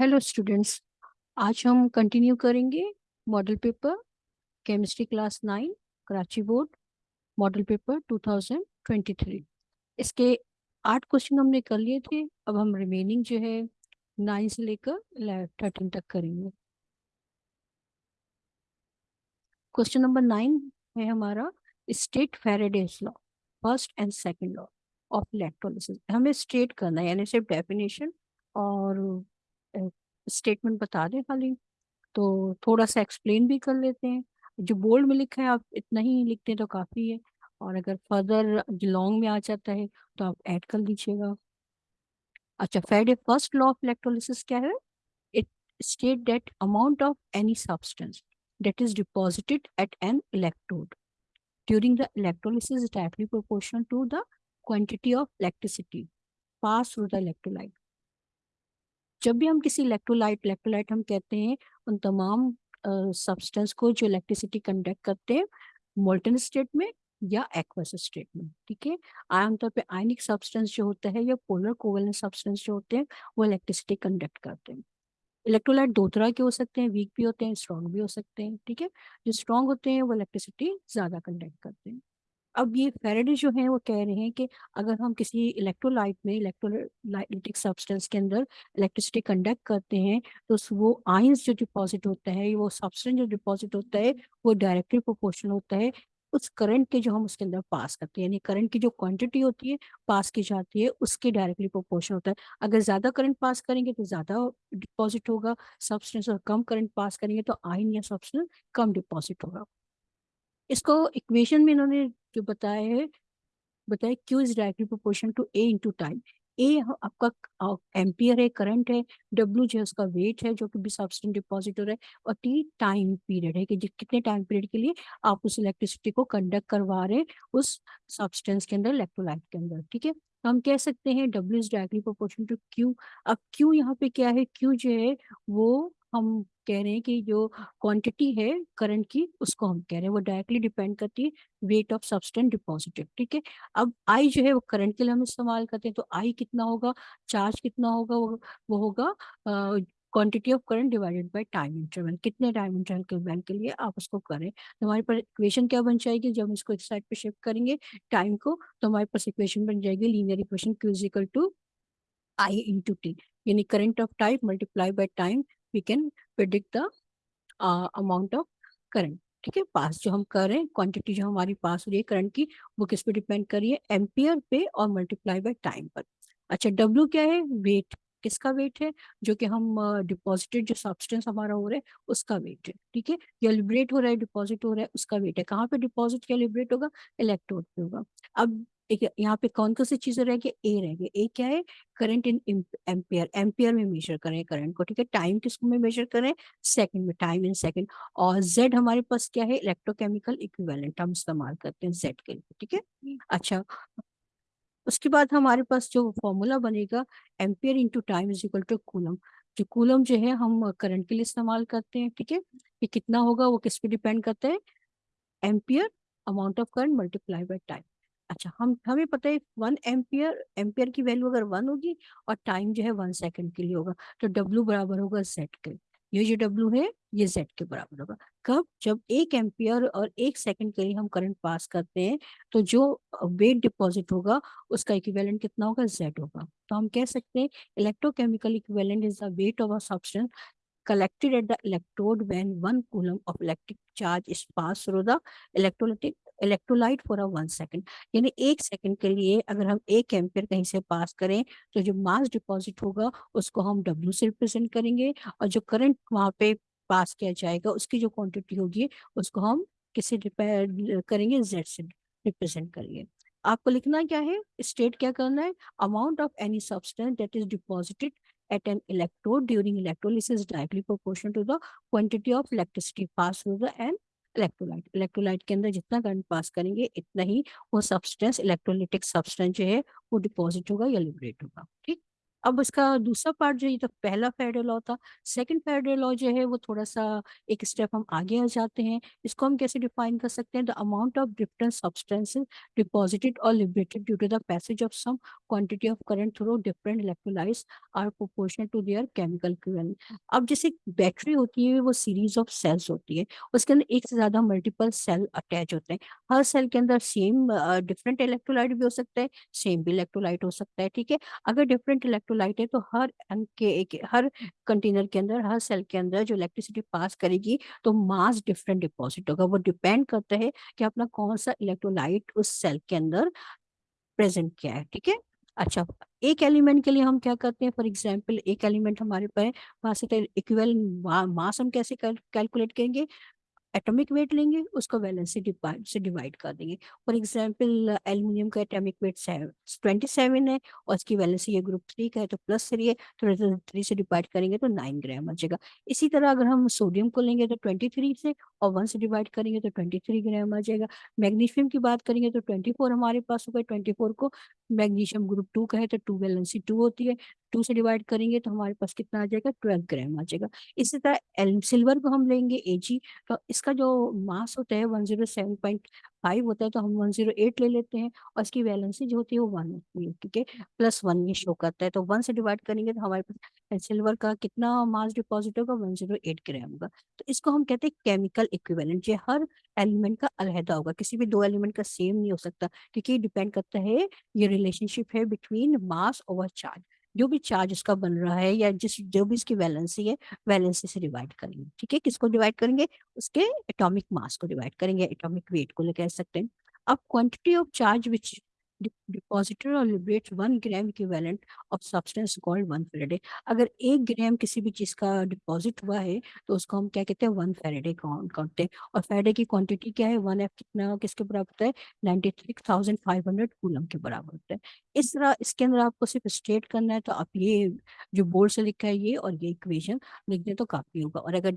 Hello students آج ہم continue کریں گے model paper chemistry class nine Karachi board model paper 2023 اس کے آٹھ کوشچن ہم نے کر لیے تھے، اب ہم ریمیننگ جو ہے نائن سے لے کر تھرٹین تک کریں گے۔ کوشچن نمبر نائن ہے ہمارا state Faraday's law first and second law of electrolysis ہمیں اسٹیٹ کرنا ہے یعنی صرف ڈیفینیشن اور اسٹیٹمنٹ بتا دیں خالی، تو تھوڑا سا ایکسپلین بھی کر لیتے ہیں۔ جو بولڈ میں لکھا ہے، آپ اتنا ہی لکھتے ہیں تو کافی ہے۔ اور اگر فردر لانگ میں آ جاتا ہے تو آپ ایڈ کر لیجیے گا۔ اچھا Faraday first law of electrolysis کیا ہے؟ It state that amount of any substance that is deposited at an electrode during the electrolysis directly proportional to the quantity of electricity pass through the electrolyte جب بھی ہم کسی electrolyte electrolyte ہم کہتے ہیں، ان تمام سبسٹنس کو جو الیکٹریسٹی کنڈکٹ کرتے ہیں مولٹن اسٹیٹ میں یا ایکوس اسٹیٹ میں، ٹھیک ہے؟ عام طور پہ آئنک سبسٹنس جو ہوتا ہے یا پولر کوولنٹ سبسٹنس جو ہوتے ہیں، وہ الیکٹریسٹی کنڈکٹ کرتے ہیں۔ الیکٹرولائٹ دو طرح کے ہو سکتے ہیں ویک بھی ہوتے ہیں اسٹرانگ بھی ہو سکتے ہیں، ٹھیک ہے؟ جو اسٹرانگ ہوتے ہیں، وہ الیکٹریسٹی زیادہ کنڈکٹ کرتے ہیں۔ اب یہ فیرڈے جو ہیں وہ کہہ رہے ہیں کہ اگر ہم کسی الیکٹرولائٹ میں الیکٹرولائٹک سبسٹنس کے اندر الیکٹرسٹی کنڈکٹ کرتے ہیں تو وہ آئنس جو ڈپازٹ ہوتا ہے وہ سبسٹنس جو ڈپازٹ ہوتا ہے وہ ڈائریکٹلی پروپورشنل ہوتا ہے اس کرنٹ کے جو ہم اس کے اندر پاس کرتے ہیں یعنی کرنٹ کی جو کوانٹٹی ہوتی ہے پاس کی جاتی ہے، اس کے ڈائریکٹلی پروپورشن ہوتا ہے۔ اگر زیادہ کرنٹ پاس کریں گے تو زیادہ ڈپازٹ ہوگا سبسٹنس اور کم کرنٹ پاس کریں گے تو آئن یا سبسٹنس کم ڈپازٹ ہوگا۔ اس کو ایکویشن میں انہوں نے جو بتایا ہے، بتایا Q is directly proportion to A into time A آپ کا ایمپیئر ہے کرنٹ ہے ڈبلو جو ہے اس کا ویٹ ہے، جو کہ بھی سبسٹنٹ ڈپازیٹر ہے، اور ٹی ٹائم پیریڈ ہے، کہ کتنے ٹائم پیریڈ کے لیے آپ اس الیکٹریسٹی کو کنڈکٹ کروا رہے اس سبسٹینس کے اندر الیکٹرولائٹ کے اندر، ٹھیک ہے؟ تو ہم کہہ سکتے ہیں W is directly proportion to Q اب کیو یہاں پہ کیا ہے؟ کیو جو ہے وہ ہم کہہ رہے ہیں کہ جو کوانٹٹی ہے کرنٹ کی اس کو ہم کہہ رہے ہیں۔ وہ ڈائریکٹلی ڈیپینڈ کرتی ہے ویٹ آف سبسٹینٹ ڈپازیٹیو ٹھیک ہے؟ اب آئی جو ہے وہ کرنٹ کے لیے ہم استعمال کرتے ہیں تو آئی کتنا ہوگا؟ چارج کتنا ہوگا؟ وہ, ہوگا quantity of current divided by time interval کتنے ٹائم انٹرول کے بینک کے لیے آپ اس کو کریں تو ہمارے پاس اکویشن کیا بن جائے گی؟ جب ہم اس کو ایک سائڈ پہ شفٹ کریں گے ٹائم کو تو ہمارے پاس اکویشن بن جائے گی linear equation Q to I into T یعنی current of time multiply by time we can product the amount of current ٹھیک ہے؟ پاس جو ہم کر رہے ہیں کوانٹٹی جو ہماری پاس ہو رہی ہے کرنٹ کی، وہ کس پہ ڈیپینڈ کر رہی ہے؟ ایمپیئر پہ اور ملٹیپلائی بائی ٹائم پر۔ اچھا ڈبلو کیا ہے؟ ویٹ کس کا ویٹ ہے؟ جو کہ ہم ڈپازیٹڈ جو سبسٹینس ہمارا ہو رہا ہے، اس کا ویٹ ہے۔ ٹھیک ہے؟ یا لبریٹ ہو رہا ہے ڈپازٹ ہو رہا ہے، اس کا ویٹ ہے۔ کہاں پہ ڈپازٹ کیا لبریٹ ہوگا؟ الیکٹروڈ پہ ہوگا۔ اب یہاں پہ کون کون سی چیزیں رہ گئی؟ اے رہ گئی۔ اے کیا ہے؟ کرنٹ ان ایمپیئر ایمپیئر میں میجر کریں کرنٹ کو، ٹھیک ہے؟ ٹائم کس میں میجر کریں؟ سیکنڈ میں ٹائم ان سیکنڈ اور زیڈ ہمارے پاس کیا ہے؟ الیکٹرو کیمیکل اکویلنٹ ہم استعمال کرتے ہیں زیڈ کے لیے، ٹھیک ہے؟ اچھا۔ اس کے بعد ہمارے پاس جو فارمولا بنے گا ampere into time is equal to coulomb جو کولم جو ہے، ہم کرنٹ کے لیے استعمال کرتے ہیں، ٹھیک ہے؟ یہ کتنا ہوگا؟ وہ کس پہ ڈیپینڈ کرتا ہے؟ Ampere amount of current multiply by time اچھا ہم، ہمیں پتہ ہے ون ایمپیئر ایمپیئر کی ویلیو اگر ون ہوگی اور ٹائم جو ہے ون سیکنڈ کے لیے ہوگا، تو ڈبلو برابر ہوگا زیڈ کے یہ جو ڈبلو ہے، یہ زیڈ کے برابر ہوگا۔ کب؟ جب ایک ایمپیئر اور ایک سیکنڈ کے لیے ہم کرنٹ پاس کرتے ہیں، تو جو ویٹ ڈپازٹ ہوگا، اس کا اکویلنٹ کتنا ہوگا؟ زیڈ ہوگا۔ تو ہم کہہ سکتے ہیں electrochemical equivalent is the weight of a substance collected at the electrode when 1 coulomb of electric charge is passed through the electrolytic electrolyte for a one second یعنی ایک سیکنڈ کے لیے اگر ہم ایک ایمپیئر کہیں سے پاس کریں تو جو ماس ڈپازٹ ہوگا اس کو ہم ڈبلو سے ریپرزینٹ کریں گے اور جو کرنٹ وہاں پہ پاس کیا جائے گا اس کی جو کوانٹٹی ہوگی اس کو ہم کسی کریں گے زیڈ سے ریپرزینٹ کریں گے آپ کو لکھنا کیا ہے اسٹیٹ کیا کرنا ہے amount of any substance that is deposited during and electrolyte کے اندر جتنا کرنٹ پاس کریں گے اتنا ہی وہ سبسٹینسٹینس جو ہے وہ ڈیپوزٹ ہوگا یا لبریٹ ہوگا ٹھیک اب اس کا دوسرا پارٹ جو یہ تو پہلا فیڈر لا تھا۔ سیکنڈ فیڈر لا جو ہے، وہ تھوڑا سا ایک اسٹیپ ہم آگے آ جاتے ہیں۔ اس کو ہم کیسے ڈیفائن کر سکتے ہیں؟ The amount of different substance deposited اور liberated due to the passage of some quantity of current through different electrolyse are proportional to their chemical اب جیسے بیٹری ہوتی ہے، وہ سیریز آف سیلس ہوتی ہے۔ اس کے اندر ایک سے زیادہ ملٹیپل سیل اٹیچ ہوتے ہیں۔ ہر سیل کے اندر سیم ڈفرنٹ الیکٹرولائٹ بھی ہو سکتا ہے سیم بھی الیکٹرولائٹ ہو سکتا ہے، ٹھیک ہے؟ اگر ڈفرینٹ الیکٹرو ڈفرنٹ الیکٹرولائٹ ہے تو ہر کے ہر کنٹینر کے اندر، ہر سیل کے اندر جو الیکٹریسٹی پاس کرے گی تو ماس ڈفرنٹ ڈپوزٹ ہوگا۔ وہ ڈیپینڈ کرتا ہے کہ اپنا کون سا الیکٹرولائٹ اس سیل کے اندر پریزنٹ کیا ہے، ٹھیک ہے؟ اچھا ایک ایلیمنٹ کے لیے ہم کیا کرتے ہیں؟ فار ایگزامپل ایک ایلیمنٹ ہمارے پاس ماس ہم کیسے کیلکولیٹ کریں گے؟ ایٹمک ویٹ لیں گے، اس کو ویلنسی سے ڈیوائڈ کر دیں گے۔ فار ایگزامپل ایلومینیم کا ایٹمک ویٹ ٹوینٹی سیون ہے، اور اس کی ویلنسی یہ گروپ تھری کا ہے، تو پلس تھری ہے، تو تھری سے ڈیوائڈ کریں گے تو نائن گرام آ جائے گا۔ اسی طرح اگر ہم سوڈیم کو لیں گے تو ٹوینٹی تھری سے، اور ون سے ڈیوائڈ کریں گے تو ٹوینٹی تھری گرام آ جائے گا۔ میگنیشیم کی بات کریں گے تو ٹوینٹی فور ہمارے پاس ہوگا ٹوینٹی فور کو میگنیشیم گروپ ٹو کا ہے تو ٹو ویلنسی ٹو ہوتی ہے ٹو سے ڈیوائڈ کریں گے تو ہمارے پاس کتنا آ جائے گا ٹویلو گرام آ جائے گا اسی طرح سلور کو ہم لیں گے اے جی تو اس کا جو ماس ہوتا ہے one zero seven point five ہوتا ہے تو ہم ون زیرو ایٹ لے لیتے ہیں اور اس کی ویلنسی جو ہوتی ہے وہ ون ہوتی ہے، ٹھیک ہے؟ پلس ون یہ شو کرتا ہے۔ تو ون سے ڈیوائڈ کریں گے تو ہمارے پاس سلور کا کتنا ماس ڈپوزٹ ہوگا؟ ون زیرو ایٹ گرام ہوگا۔ تو اس کو ہم کہتے ہیں کیمیکل اکویلنٹ یہ ہر ایلیمنٹ کا علیحدہ ہوگا۔ کسی بھی دو ایلیمنٹ کا سیم نہیں ہو سکتا، کیونکہ یہ ڈیپینڈ کرتا ہے، یہ ریلیشن شپ ہے بٹوین ماس اوور چارج جو بھی چارج اس کا بن رہا ہے یا جس جو بھی اس کی ویلنسی ہے ویلنسی سے ڈیوائڈ کریں گے ٹھیک ہے؟ کس کو ڈیوائڈ کریں گے؟ اس کے اٹامک ماس کو ڈیوائڈ کریں گے اٹامک ویٹ کو لے کہہ سکتے ہیں۔ اب quantity of charge which deposited اور liberate one gram equivalent of substance called one faraday اگر ایک گرام کسی بھی چیز کا ڈپوزٹ ہوا ہے، تو اس کو ہم کیا کہتے ہیں؟ ون فیریڈے کاؤنٹ کرتے ہیں۔ اور فیریڈے کی کوانٹٹی کیا ہے؟ ون ایف کتنا، کس کے برابر ہوتا ہے؟ Ninety three thousand five hundred coulomb کے برابر ہوتا ہے۔ اس طرح، اس کے اندر آپ کو صرف اسٹیٹ کرنا ہے تو آپ یہ جو بورڈ سے لکھا ہے، یہ اور یہ اکویشن لکھ دیں تو کافی ہوگا۔ اور اگر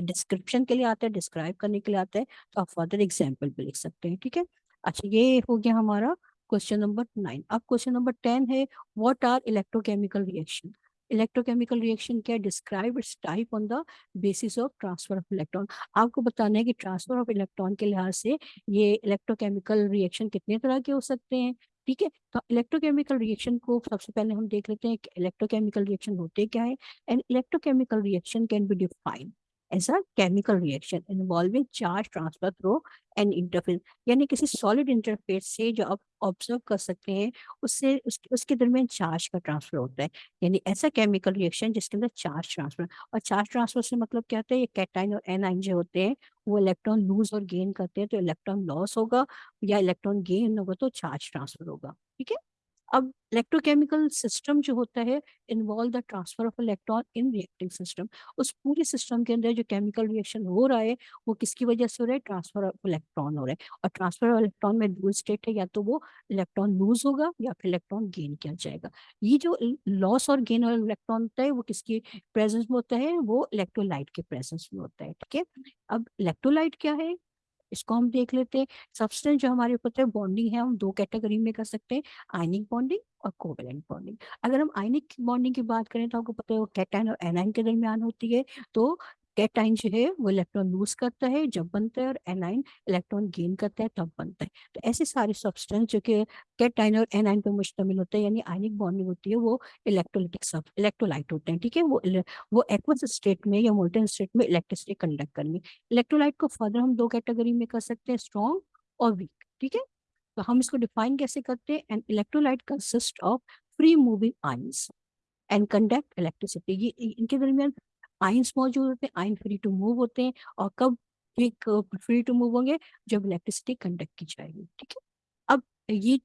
ڈسکرپشن کے لیے آتا ہے ڈسکرائب کرنے کے لیے آتا ہے، تو آپ فردر ایگزامپل بھی لکھ سکتے ہیں، ٹھیک ہے؟ اچھا یہ ہو گیا ہمارا کوشچن نمبر نائن اب کوشچن نمبر ٹین ہے what are electrochemical reaction electrochemical reaction کیا describe its type on the basis of transfer of electron آپ کو بتانا ہے کہ ٹرانسفر آف الیکٹران کے لحاظ سے یہ الیکٹروکیمیکل ریئیکشن کتنے طرح کے ہو سکتے ہیں ٹھیک ہے تو الیکٹروکیمیکل ریئیکشن کو سب سے پہلے ہم دیکھ لیتے ہیں کہ الیکٹروکیمیکل ریئیکشن ہوتے کیا ہے and electrochemical reaction can be define as a chemical reaction involving charge transfer through and interface یعنی کسی سالڈ انٹرفیس سے جو آپ آبزرو کر سکتے ہیں اس سے اس, اس کے درمیان چارج کا ٹرانسفر ہوتا ہے یعنی ایسا کیمیکل ریئیکشن جس کے اندر چارج ٹرانسفر اور چارج ٹرانسفر سے مطلب کیا ہوتا ہے یہ کیٹائن اور این آئن جو ہوتے ہیں وہ الیکٹران لوز اور گین کرتے ہیں تو الیکٹران لاس ہوگا یا الیکٹران گین ہوگا تو چارج ٹرانسفر ہوگا ٹھیک ہے اب الیکٹروکیمیکل سسٹم جو ہوتا ہے involve the transfer of electron in reacting system اس پورے سسٹم کے اندر جو کیمیکل ریئیکشن ہو رہا ہے، وہ کس کی وجہ سے ہو رہا ہے؟ ٹرانسفر آف الیکٹران ہو رہا ہے۔ اور ٹرانسفر آف الیکٹران میں دو اسٹیٹ ہے، یا تو وہ الیکٹران لوز ہوگا، یا پھر الیکٹران گین کیا جائے گا۔ یہ جو لاس اور گین اور الیکٹران ہوتا ہے، وہ کس کی پریزنس میں ہوتا ہے؟ وہ الیکٹرولائٹ کے پریزنس میں ہوتا ہے، ٹھیک ہے؟ اب الیکٹرولائٹ کیا ہے؟ اس کو ہم دیکھ لیتے ہیں سبسٹینس جو ہمارے اوپر بانڈنگ ہے ہم دو کیٹیگری میں کر سکتے ہیں آئنک بانڈنگ اور کوویلنٹ بانڈنگ اگر ہم آئنک بانڈنگ کی بات کریں تو آپ کو پتہ ہے وہ کیٹائن اور اینائن کے درمیان ہوتی ہے تو کیٹائن جو ہے وہ الیکٹران لوز کرتا ہے، جب بنتا ہے اور اینائن الیکٹران گین کرتا ہے تب بنتا ہے۔ تو ایسے سارے سبسٹینس جو کہ کیٹائن اور اینائن پہ مشتمل ہوتا ہے یعنی آئنک بانڈنگ ہوتی ہے، وہ الیکٹرولیٹک سب الیکٹرولائٹ ہوتے ہیں، ٹھیک ہے؟ وہ وہ ایکوس اسٹیٹ میں یا مولٹن اسٹیٹ میں الیکٹریسٹی کنڈکٹ کریں گے الیکٹرولائٹ کو فردر ہم دو کیٹیگری میں کر سکتے ہیں اسٹرانگ اور ویک ٹھیک ہے؟ تو ہم اس کو ڈیفائن کیسے کرتے ہیں؟ And electrolyte consist of free moving ions and conduct electricity یہ ان کے درمیان آئنس موجود ہوتے ہیں آئن فری ٹو موو ہوتے ہیں اور کب فری ٹو موو ہوں گے جب الیکٹریسٹی کنڈکٹ کی جائے گی ٹھیک ہے اب یہ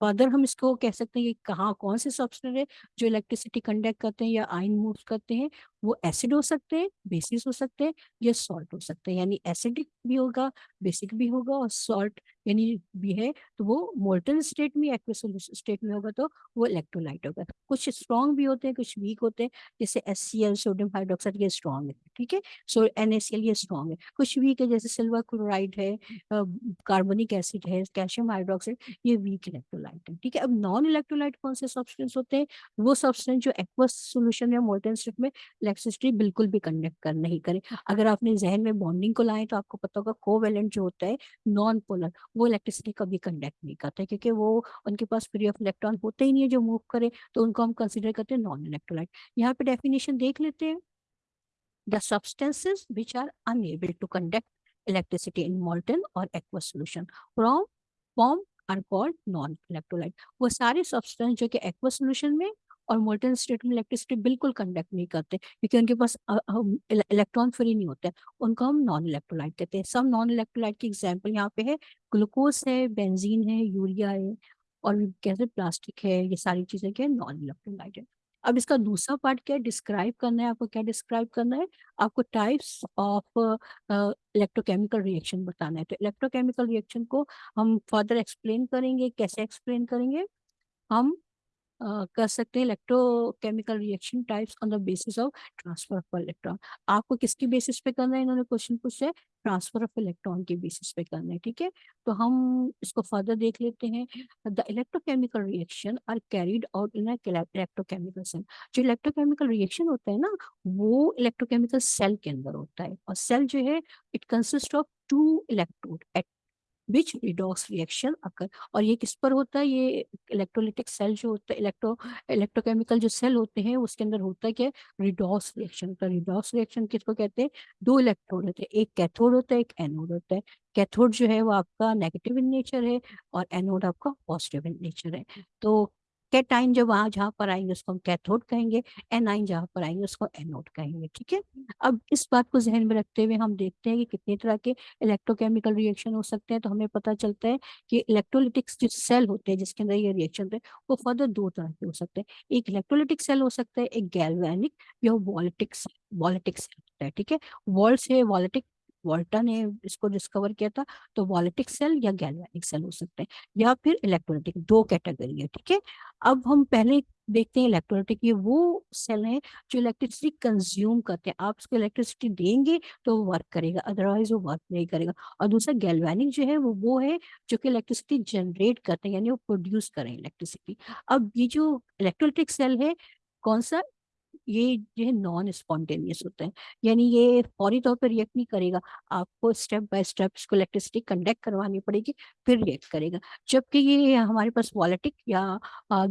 فردر ہم اس کو کہہ سکتے ہیں کہ کہاں کون سے سبسٹر ہے جو الیکٹریسٹی کنڈکٹ کرتے ہیں یا آئن موو کرتے ہیں وہ ایسڈ ہو سکتے ہیں بیسس ہو سکتے ہیں یا سالٹ ہو سکتے ہیں یعنی ایسڈک بھی ہوگا بیسک بھی ہوگا اور سالٹ یعنی بھی ہے تو وہ مولٹن اسٹیٹ میں اسٹیٹ میں ہوگا تو وہ الیکٹرولائٹ ہوگا۔ کچھ اسٹرانگ بھی ہوتے ہیں، کچھ ویک ہوتے ہیں، جیسے S C L sodium hydroxide یہ اسٹرانگ ہے، ٹھیک ہے؟ So N S C L یہ اسٹرانگ ہے۔ کچھ ویک ہے، جیسے سلور کلورائڈ ہے کاربونک ایسڈ ہے کیلشیم ہائیڈروکسائڈ یہ ویک الیکٹرولائٹ ہے، ٹھیک ہے؟ اب نان الیکٹرولائٹ کون سے سبسٹینس ہوتے ہیں؟ وہ سبسٹینس جو ایکوس سولوشن یا مولٹن اسٹیٹ میں الیکٹریسٹی بالکل بھی کنڈکٹ کر نہیں کرے اگر آپ نے ذہن میں بانڈنگ کو لائیں تو آپ کو پتا ہوگا کو ویلنٹ جو ہوتا ہے نان پولر وہ الیکٹریسٹی کبھی کنڈکٹ نہیں کرتا کیونکہ وہ ان کے پاس فری آف الیکٹران ہوتے ہی نہیں ہے جو موو کرے، تو ان کو ہم کنسیڈر کرتے ہیں نان الیکٹرولائٹ یہاں پہ ڈیفینیشن دیکھ لیتے ہیں۔ The substances which are unable to conduct electricity in molten or aqueous solution from form are called non electrolyte وہ سارے سبسٹینس جو کہ aqueous solution میں اور مولٹن اسٹیٹ میں الیکٹریسٹی بالکل کنڈکٹ نہیں کرتے، کیونکہ ان کے پاس الیکٹران فری نہیں ہوتے، ان کو ہم نان الیکٹرولائٹ کہتے ہیں۔ سب نان الیکٹرولائٹ کی ایگزامپل یہاں پہ ہے گلوکوز ہے بینزین ہے یوریا ہے، اور کیسے پلاسٹک ہے، یہ ساری چیزیں کیا نان الیکٹرولائٹ ہے اب اس کا دوسرا پارٹ کیا ہے ڈسکرائب کرنا ہے، آپ کو کیا ڈسکرائب کرنا ہے؟ آپ کو ٹائپس آف الیکٹروکیمیکل ریئیکشن بتانا ہے۔ تو الیکٹروکیمیکل ریئیکشن کو ہم فردر ایکسپلین کریں گے، کیسے ایکسپلین کریں گے؟ ہم کر سکتے ہیں electrochemical reaction types on the basis of transfer of electron آپ کو کس کی بیسس پہ کرنا ہے انہوں نے کوشچن پوچھا ہے ٹرانسفر آف الیکٹران کی بیسس پہ کرنا ہے ٹھیک ہے تو ہم اس کو فردر دیکھ لیتے ہیں the electrochemical reaction are carried out in electrochemical cell جو الیکٹرو کیمیکل ریئیکشن ہوتا ہے نا وہ الیکٹرو کیمیکل سیل کے اندر ہوتا ہے اور سیل جو ہے it consist of two electrode at which redox reaction occur اور یہ کس پر ہوتا ہے یہ الیکٹرولیٹک سیل جو ہوتا ہے الیکٹرو الیکٹروکیمیکل جو سیل ہوتے ہیں اس کے اندر ہوتا ہے کہ ریڈوکس ریئیکشن ہوتا ہے ریڈوکس ریئیکشن کس کو کہتے ہیں دو الیکٹروڈ ہوتے ہیں ایک کیتھوڈ ہوتا ہے ایک اینوڈ ہوتا ہے کیتھوڈ جو ہے وہ آپ کا نیگیٹو ان نیچر ہے اور اینوڈ آپ کا پازیٹیو ان نیچر ہے تو کیٹائن جب وہاں جہاں پر آئیں گے اس کو ہم کیتھوڈ کہیں گے، این آئن جہاں پر آئیں گے اس کو اینوڈ کہیں گے، ٹھیک ہے؟ اب اس بات کو ذہن میں رکھتے ہوئے ہم دیکھتے ہیں کہ کتنی طرح کے الیکٹروکیمیکل ریئیکشن ہو سکتے ہیں، تو ہمیں پتہ چلتا ہے کہ الیکٹرولیٹکس جو سیل ہوتے ہیں جس کے اندر یہ ریئیکشن ہوتے ہیں، وہ فردر دو طرح کے ہو سکتے ہیں۔ ایک الیکٹرولیٹک سیل ہو سکتا ہے، ایک گیلوینک یا والٹک والٹک سیل ہوتا ہے، ٹھیک ہے؟ وال سے والٹک والٹا نے اس کو ڈسکور کیا تھا، تو والٹک سیل یا گیلوینک سیل ہو سکتے ہیں، یا پھر الیکٹرولیٹک دو کیٹیگری ہے ٹھیک ہے؟ اب ہم پہلے دیکھتے ہیں الیکٹرولیٹک یہ وہ سیل ہیں جو الیکٹریسٹی کنزیوم کرتے ہیں۔ آپ اس کو الیکٹریسٹی دیں گے تو وہ ورک کرے گا ادروائز وہ ورک نہیں کرے گا۔ اور دوسرا گیلوینک جو ہے، وہ وہ ہے جو کہ الیکٹریسٹی جنریٹ کرتے ہیں یعنی وہ پروڈیوس کریں الیکٹریسٹی اب یہ جو الیکٹرولیٹک سیل ہے، کون سا؟ یہ جو ہے نان اسپونٹینیس ہوتا ہے یعنی یہ فوری طور پر ریئیکٹ نہیں کرے گا۔ آپ کو اسٹیپ بائی اسٹیپ اس کو الیکٹریسٹی کنڈکٹ کروانی پڑے گی، پھر ریئیکٹ کرے گا۔ جبکہ یہ ہمارے پاس والیٹک یا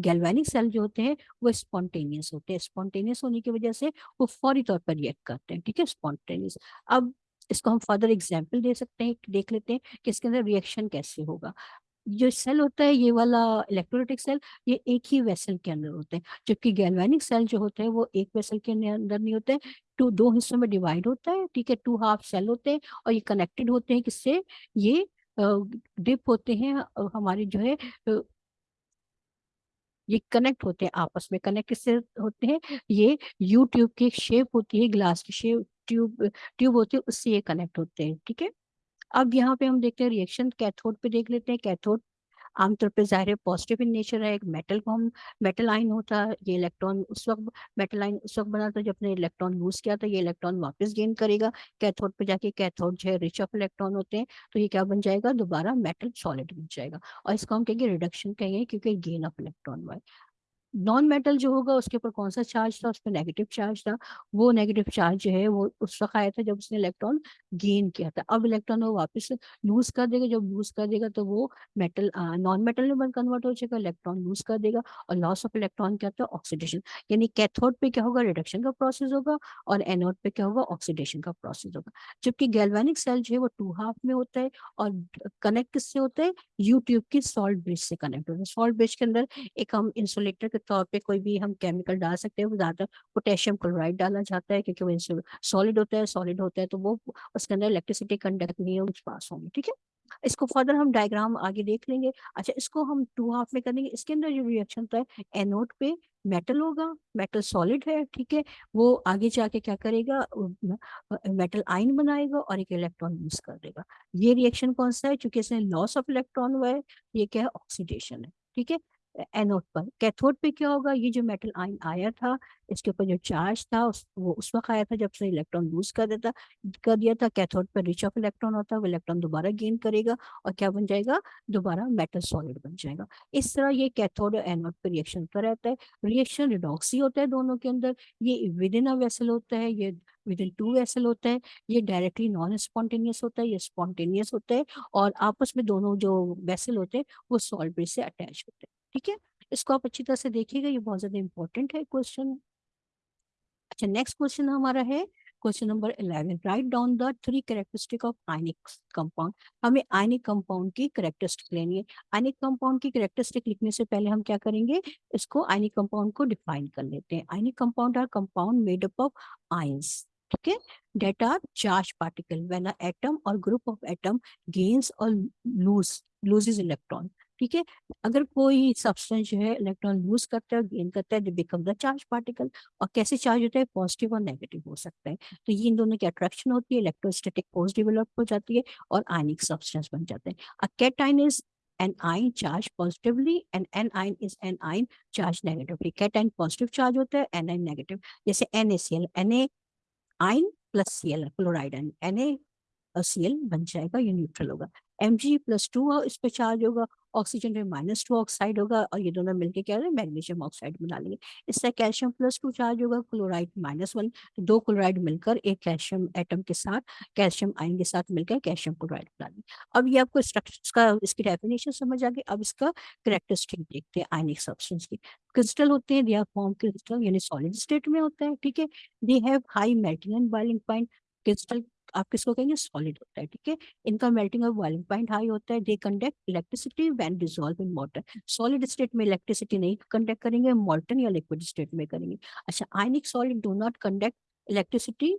گیلوینک سیل جو ہوتے ہیں، وہ اسپونٹینیس ہوتے ہیں۔ اسپونٹینیس ہونے کی وجہ سے وہ فوری طور پر ریئیکٹ کرتے ہیں، ٹھیک ہے؟ اسپونٹینیس اب اس کو ہم فردر ایگزامپل دے سکتے ہیں دیکھ لیتے ہیں کہ اس کے اندر ریئیکشن کیسے ہوگا۔ جو سیل ہوتا ہے، یہ والا الیکٹرولیٹک سیل یہ ایک ہی ویسل کے اندر ہوتے ہیں۔ جبکہ گیلوینک سیل جو ہوتا ہے وہ ایک ویسل کے اندر نہیں ہوتے۔ ٹو دو حصوں میں ڈیوائڈ ہوتا ہے، ٹھیک ہے؟ ٹو ہاف سیل ہوتے ہیں اور یہ کنیکٹڈ ہوتے ہیں کس سے یہ ڈپ ہوتے ہیں ہماری جو ہے یہ کنیکٹ ہوتے ہیں، آپس میں کنیکٹ کس سے ہوتے ہیں؟ یہ یو ٹیوب کی شیپ ہوتی ہے گلاس کی شیپ ٹیوب ٹیوب ہوتی ہے، اس سے یہ کنیکٹ ہوتے ہیں، ٹھیک ہے؟ اب یہاں پہ ہم دیکھتے ہیں ریئیکشن کیتھوڈ پہ دیکھ لیتے ہیں۔ کیتھوڈ عام طور پہ ظاہر ہے پازیٹیو ان نیچر ہے۔ ایک میٹل کو ہم میٹل آئن ہوتا ہے۔ یہ الیکٹران اس وقت میٹل آئن اس وقت بنا تھا جب نے الیکٹران لوز کیا تھا یہ الیکٹران واپس گین کرے گا۔ کیتھوڈ پہ جا کے کیتھوڈ جو ہے ریچ آف الیکٹران ہوتے ہیں۔ تو یہ کیا بن جائے گا؟ دوبارہ میٹل سالڈ بن جائے گا۔ اور اس کو ہم کہیں گے ریڈکشن کہیں گے کیونکہ گین آف الیکٹران ہوا نان میٹل جو ہوگا اس کے اوپر کون سا چارج تھا؟ اس پہ نیگیٹو چارج تھا۔ وہ نیگیٹو چارج جو ہے وہ اس وقت آیا تھا جب اس نے الیکٹران گین کیا تھا۔ اب الیکٹران وہ واپس لوز کر دے گا۔ جب لوز کر دے گا تو وہ میٹل نان میٹل میں کنورٹ ہو جائے گا۔ الیکٹران لوز کر دے گا۔ اور لاس آف الیکٹران کیا تھا؟ آکسیڈیشن یعنی کیتھوڈ پہ کیا ہوگا؟ ریڈکشن کا پروسیس ہوگا۔ اور اینوڈ پہ کیا ہوگا؟ آکسیڈیشن کا پروسیس ہوگا۔ جبکہ گیلوینک سیل جو ہے وہ ٹو ہاف میں ہوتا ہے اور کنیکٹ کس سے ہوتا ہے؟ یو ٹیوب کی سالٹ برج سے کنیکٹ ہوتا ہے۔ سالٹ برج کے اندر ایک ہم انسولیٹر کے طور پہ کوئی بھی ہم کیمیکل ڈال سکتے ہیں۔ وہ زیادہ پوٹیشیم کلورائڈ ڈالا جاتا ہے کیونکہ وہ سالڈ ہوتا ہے۔ سالڈ ہوتا ہے تو وہ اس کے اندر الیکٹریسٹی کنڈکٹ نہیں ہے کچھ پاس ہوں گے، ٹھیک ہے؟ اس کو فردر ہم ڈائگرام آگے دیکھ لیں گے۔ اچھا اس کو ہم ٹو ہاف میں کریں گے۔ اس کے اندر جو ریئیکشن ہوتا ہے اینوڈ پہ میٹل ہوگا میٹل سالڈ ہے، ٹھیک ہے؟ وہ آگے جا کے کیا کرے گا؟ میٹل آئن بنائے گا اور ایک الیکٹران یوز کر دے گا۔ یہ ریئیکشن کون سا ہے؟ چونکہ اس نے لاس آف الیکٹران ہوا ہے، یہ کیا ہے؟ آکسیڈیشن ہے، ٹھیک ہے؟ اینوڈ پر. کیتھوڈ پہ کیا ہوگا؟ یہ جو میٹل آئن آیا تھا، اس کے اوپر جو چارج تھا وہ اس وقت آیا تھا جب سے الیکٹرون لوز کر دیتا کر دیا تھا. کیتھوڈ پہ ریچ آف الیکٹران ہوتا ہے وہ الیکٹران دوبارہ گین کرے گا اور کیا بن جائے گا؟ دوبارہ میٹل سالڈ بن جائے گا. اس طرح یہ کیتھوڈ اور اینوڈ پہ ریئیکشن ہوتا رہتا ہے. ریئیکشن ریڈاکسی ہوتا ہے دونوں کے اندر. یہ ود ان ویسل ہوتا ہے، یہ ود ان ٹو ویسل ہوتا ہے. یہ ڈائریکٹلی نان اسپونٹینیس ہوتا ہے، یہ اسپونٹینیس ہوتا ہے اور آپس میں دونوں جو ویسل ہوتے ہیں، وہ سالبری سے اٹیچ ہوتے ہیں. ٹھیک ہے؟ اس کو آپ اچھی طرح سے دیکھیے گا، یہ بہت زیادہ امپورٹنٹ ہے کوشچن اچھا نیکسٹ کوشچن ہمارا ہے question number 11 write down the three characteristic of ionic compound ہمیں آئینک کمپاؤنڈ کی کریکٹرسٹک لینی ہے۔ آئینک کمپاؤنڈ کی کریکٹرسٹک لکھنے سے پہلے ہم کیا کریں گے؟ اس کو آئینک کمپاؤنڈ کو ڈیفائن کر لیتے ہیں۔ Ionic compound are compound made up of ions ٹھیک ہے؟ Are charge particle when atom اور گروپ آف ایٹم اور لوز لوزز ٹھیک ہے، اگر کوئی سبسٹینس جو ہے الیکٹران لوز کرتا ہے، گین کرتا ہے بیکم دا چارج پارٹیکل اور کیسے چارج ہوتا ہے؟ پازیٹیو اور نیگیٹو ہو سکتا ہے۔ تو یہ ان دونوں کی اٹریکشن ہوتی ہے، الیکٹروسٹیٹک فورس ڈیولپ ہو جاتی ہے اور آئنک سبسٹینس بن جاتے جاتا ہے cation is an and anion is anion charge charge negatively. Cation positive charge ہوتا ہے، این آئن نیگیٹو جیسے N A C L, N A ion plus C L chloride N A C L بن جائے گا، یہ neutral ہوگا. M G plus two اس پہ charge ہوگا۔ آکسیجن میں مائنس ٹو آکسائڈ ہوگا اور یہ دونوں مل کے کیا رہے ہیں میگنیشیم آکسائڈ بنا لیں گے اس سے کیلشیم پلس ٹو چارج ہوگا کلورائڈ مائنس ون دو کلورائڈ مل کر ایک کیلشیم ایٹم کے ساتھ کیلشیم آئن کے ساتھ مل کر کیلشیم کلورائڈ بنا لیں گے اب یہ آپ کو اسٹرکچر کا اس کی ڈیفینیشن سمجھ آ گئی اب اس کا کریکٹرسٹک دیکھتے ہیں آئنک سبسٹینس کی کرسٹل ہوتے ہیں دے آر فارم کرسٹل یعنی سالڈ اسٹیٹ میں ہوتا ہے ٹھیک ہے they have high melting and boiling point crystal آپ کس کو کہیں گے سالڈ ہوتا ہے، ٹھیک ہے؟ ان کا میلٹنگ اور بوائلنگ پوائنٹ ہائی ہوتا ہے they conduct electricity when dissolve in water solid state میں الیکٹریسٹی نہیں کنڈکٹ کریں گے مالٹن یا لکوڈ اسٹیٹ میں کریں گے۔ اچھا ionic solid do not conduct electricity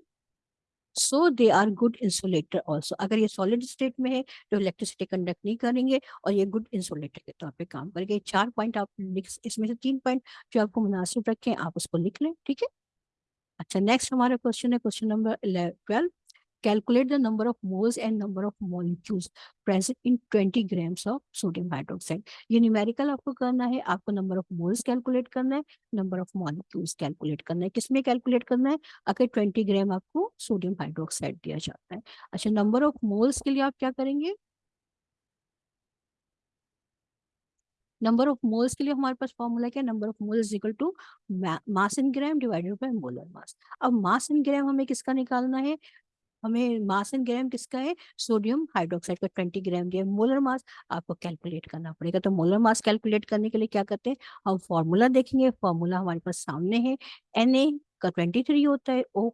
so they are good insulator also اگر یہ سالڈ اسٹیٹ میں ہے تو الیکٹریسٹی کنڈکٹ نہیں کریں گے اور یہ گڈ انسولیٹر کے طور پہ کام کریں گے۔ چار پوائنٹ آپ اس میں سے تین پوائنٹ جو آپ کو مناسب رکھیں، آپ اس کو لکھ لیں، ٹھیک ہے؟ اچھا نیکسٹ ہمارا کوشچن ہے question number twelve Calculate the number of moles and number of molecules present in 20 grams of sodium hydroxide. یہ numerical آپ کو کرنا ہے آپ کو number of moles calculate کرنا ہے number of molecules calculate کرنا ہے کس میں calculate کرنا ہے اگر 20 gram آپ کو sodium hydroxide دیا جاتا ہے اچھا number of moles کے لیے آپ کیا کریں گے نمبر آف مولس کے لیے ہمارے پاس فارمولا کیا number of mole equal to mass in gram divided by molar mass اب ماس ان گرام ہمیں کس کا نکالنا ہے ہمیں ماس اینڈ گرام کس کا ہے؟ سوڈیم ہائیڈروکسائڈ کا، ٹوینٹی گرام دیا مولر ماس آپ کو کیلکولیٹ کرنا پڑے گا۔ تو مولر ماس کیلکولیٹ کرنے کے لیے کیا کرتے ہیں؟ ہم فارمولا دیکھیں گے۔ فارمولا ہمارے پاس سامنے ہے۔ این اے کا ٹوینٹی تھری ہوتا ہے او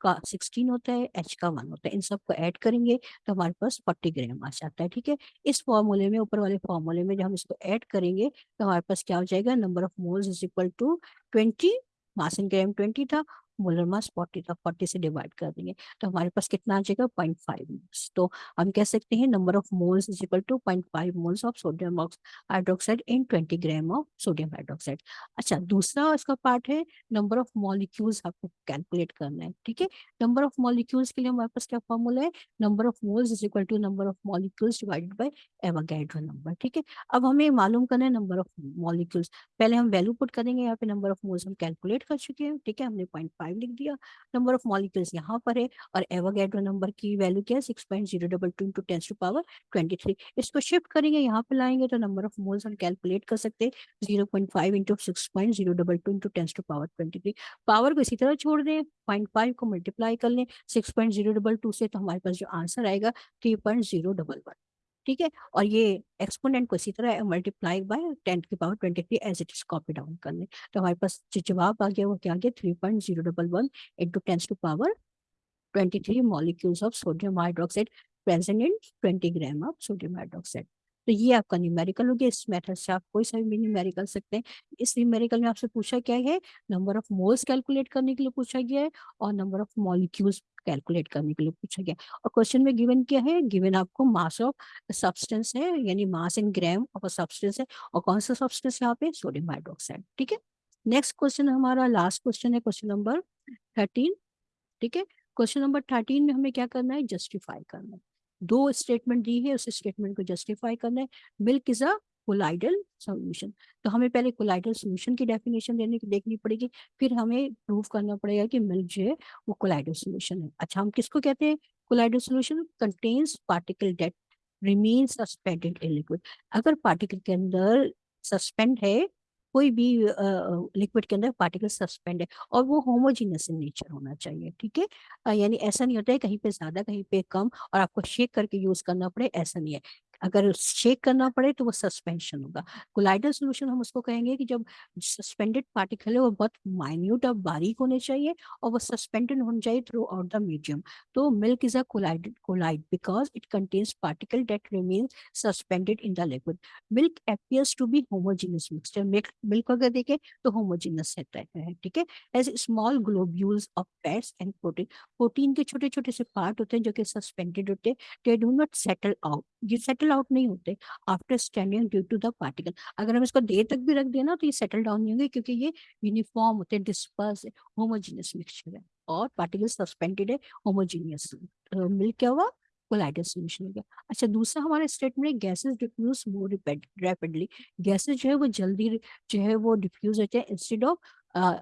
کا سکسٹین ہوتا ہے ایچ کا ون ہوتا ہے۔ ان سب کو ایڈ کریں گے تو ہمارے پاس فورٹی گرام آ جاتا ہے، ٹھیک ہے؟ اس فارمولے میں، اوپر والے فارمولے میں جب ہم اس کو ایڈ کریں گے تو ہمارے پاس کیا ہو جائے گا؟ Number of moles is equal to twenty. Mass and gram twenty تھا۔ مولر ماس فورٹی فورٹی سے ڈیوائڈ کر دیں گے تو ہمارے پاس کتنا آ جائے گا پوائنٹ فائیو تو ہم کہہ سکتے ہیں number of moles is equal to point five moles sodium hydroxide in twenty gram of sodium hydroxide اچھا دوسرا اس کا پارٹ ہے نمبر آف مالیکیولس آپ کو کیلکولیٹ کرنا ہے ٹھیک ہے نمبر آف مالیکیولس کے لیے ہمارے پاس کیا فارمولا ہے number of moles is equal to number of molecules divide by Avogadro number ٹھیک ہے اب ہمیں معلوم کرنا ہے نمبر آف مالیکیولس پہلے ہم ویلو پٹ کریں گے یہاں پہ نمبر آف مولس ہم کیلکولیٹ کر چکے ہیں ٹھیک ہے ہم نے پوائنٹ 5 لکھ دیا نمبر آف مالیکولس یہاں پر ہے اور ایواگیڈرو نمبر کی ویلو کیا ہے six point zero double two into tens to power twenty three اس کو شفٹ کریں گے یہاں پہ لائیں گے تو نمبر آف مولس ہم کیلکولیٹ کر سکتے zero point five into six point zero double power کو اسی طرح چھوڑ دیں پوائنٹ فائیو کو ملٹیپلائی کر لیں six point zero double two سے تو ہمارے پاس جو آنسر آئے گا three point zero double one ٹھیک ہے، اور یہ ایکسپوننٹ کو اسی طرح ملٹی پلائی بائی ٹین کی power twenty three as it is copy down کر لیں تو ہمارے پاس جو جواب آ گیا وہ کیا گیا؟ Three point zero double one into tens to power twenty three molecules of sodium hydroxide present in twenty gram of sodium hydroxide تو یہ آپ کا نیومیریکل ہو گیا۔ اس میتھڈ سے آپ کوئی سا بھی نیومیریکل سکتے ہیں۔ اس نیومیریکل میں آپ سے پوچھا کیا ہے؟ نمبر آف مولس کیلکولیٹ کرنے کے لیے پوچھا گیا ہے اور نمبر آف مالیکیولس کیلکولیٹ کرنے کے لیے پوچھا گیا اور کوشچن میں گیون کیا ہے گیون آپ کو ماس آف سبسٹینس ہے یعنی mass in gram of substance ہے اور کون سا سبسٹینس یہاں پہ سوڈیم ہائیڈروکسائڈ ٹھیک ہے نیکسٹ کوشچن ہمارا لاسٹ کوشچن ہے کوشچن نمبر تھرٹین ٹھیک ہے کوشچن نمبر تھرٹین میں ہمیں کیا کرنا ہے جسٹیفائی کرنا ہے دو اسٹیٹمنٹ دی ہے اس اسٹیٹمنٹ کو جسٹیفائی کرنا ہے ملک از اے کولائڈل سولوشن تو ہمیں پہلے کولائڈل سولوشن کی ڈیفینیشن دینے کی دیکھنی پڑے گی، پھر ہمیں پروو کرنا پڑے گا کہ ملک جو ہے وہ کولائڈل سولوشن ہے۔ اچھا ہم کس کو کہتے ہیں؟ Colloidal solution contains particle that remain suspended in liquid اگر پارٹیکل کے اندر سسپینڈ ہے، کوئی بھی لکوڈ کے اندر پارٹیکل سسپینڈ ہے، اور وہ ہوموجینس ان نیچر ہونا چاہیے، ٹھیک ہے؟ یعنی ایسا نہیں ہوتا ہے کہیں پہ زیادہ، کہیں پہ کم، اور آپ کو شیک کر کے یوز کرنا پڑے، ایسا نہیں ہے۔ اگر شیک کرنا پڑے تو وہ سسپینشن ہوگا۔ کولائڈل سولوشن ہم اس کو کہیں گے کہ جب سسپینڈیڈ پارٹیکل ہے وہ بہت مائنیوٹ اور باریک ہونے چاہیے اور وہ سسپینڈیڈ ہونا چاہیے تھرو آؤٹ دا میڈیم تو milk is a colloid colloid because it contains particle that remains suspended in the liquid milk appears to be homogeneous mixture milk اگر دیکھیں تو ہوموجینس رہتا ہے، ٹھیک ہے؟ As small globules of fats and protein protein کے چھوٹے چھوٹے سے پارٹ ہوتے ہیں جو کہ سسپینڈیڈ ہوتے ہیں۔ They do not settle out یہ سیٹل آؤٹ نہیں ہوتے after standing due to the particle اگر ہم اس کو دیر تک بھی رکھ دیں نا تو یہ سیٹل ڈاؤن نہیں ہوں گے کیونکہ یہ یونیفارم ہوتے ہیں ڈسپرس ہوموجینس مکسچر ہے اور پارٹیکل سسپینڈیڈ ہے ہوموجینس مل کیا ہوا? کولائڈل سولوشن ہو گیا. اچھا دوسرا ہمارا اسٹیٹمنٹ ہے gases diffuse more rapidly gases جو ہے وہ جلدی جو ہے وہ ڈیفیوز ہوتے ہیں انسٹیڈ آف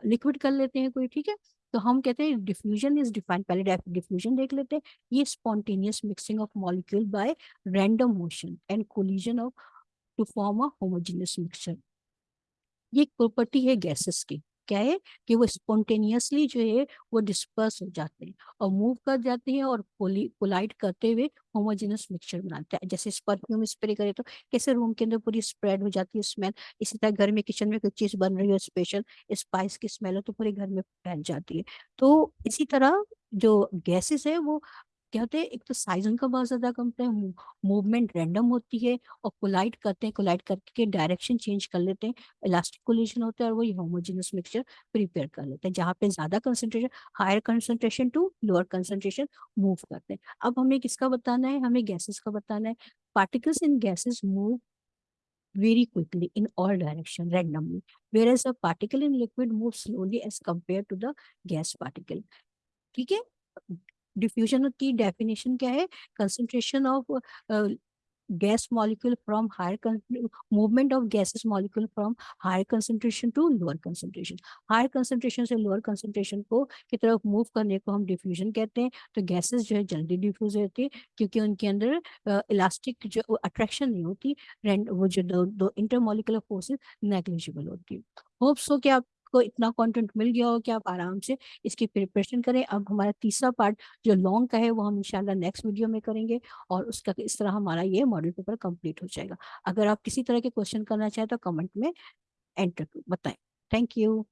لکوڈ کر لیتے ہیں کوئی، ٹھیک ہے؟ تو ہم کہتے ہیں ڈیفیوژن از ڈیفائن پہلے ڈیفیوژن دیکھ لیتے ہیں. یہ spontaneous mixing of molecule by random motion and collision of to form a homogeneous mixture یہ ایک پراپرٹی ہے گیسز کی. کیا ہے کہ وہ اسپونٹینیسلی جو ہے وہ ڈسپرس ہو جاتے ہیں اور موو کر جاتے ہیں اور پولائٹ کرتے ہوئے ہوموجینس مکسچر بناتے ہیں۔ جیسے پرفیوم اسپرے کرے تو کیسے روم کے اندر پوری اسپریڈ ہو جاتی ہے اسمیل اسی طرح گھر میں کچن میں کوئی چیز بن رہی ہے اسپیشل اسپائس کی اسمیل ہو تو پورے گھر میں پھیل جاتی ہے۔ تو اسی طرح جو گیسز ہے وہ کیا ہوتے ہیں ایک تو سائز ان کا بہت زیادہ کم ہے موومنٹ رینڈم ہوتی ہے اور کولائٹ کرتے ہیں کولائٹ کر کے ڈائریکشن چینج کر لیتے ہیں الاسٹک کولیشن ہوتا ہے اور وہی ہوموجینس مکسچر پریپیئر کر لیتے ہیں جہاں پہ زیادہ concentration higher concentration to lower concentration move کرتے ہیں اب ہمیں کس کا بتانا ہے ہمیں گیسز کا بتانا ہے particles in gases move very quickly in all direction randomly whereas a particle in liquid moves slowly as compared to the gas particle ٹھیک ہے ڈیفیوژن کی ڈیفینیشن کیا ہے؟ Concentration of gas molecule from higher movement of gases molecule from higher concentration to lower concentration higher concentration سے lower concentration کو کی طرف move کرنے کو ہم ڈیفیوژن کہتے ہیں۔ تو گیسز جو ہے جلدی ڈیفیوز ہوتی ہے کیونکہ ان کے اندر uh, الاسٹک جو اٹریکشن نہیں ہوتی وہ جو دو انٹر مالیکولر فورسز نیگلیجیبل ہوتی ہے ہوپ سو کہ آپ کو اتنا کانٹینٹ مل گیا ہو کہ آپ آرام سے اس کی پریپریشن کریں۔ اب ہمارا تیسرا پارٹ جو لانگ کا ہے وہ ہم انشاءاللہ نیکسٹ ویڈیو میں کریں گے اور اس کا اس طرح ہمارا یہ ماڈل پیپر کمپلیٹ ہو جائے گا۔ اگر آپ کسی طرح کے کوشچن کرنا چاہیں تو کمنٹ میں انٹر بتائیں۔ Thank you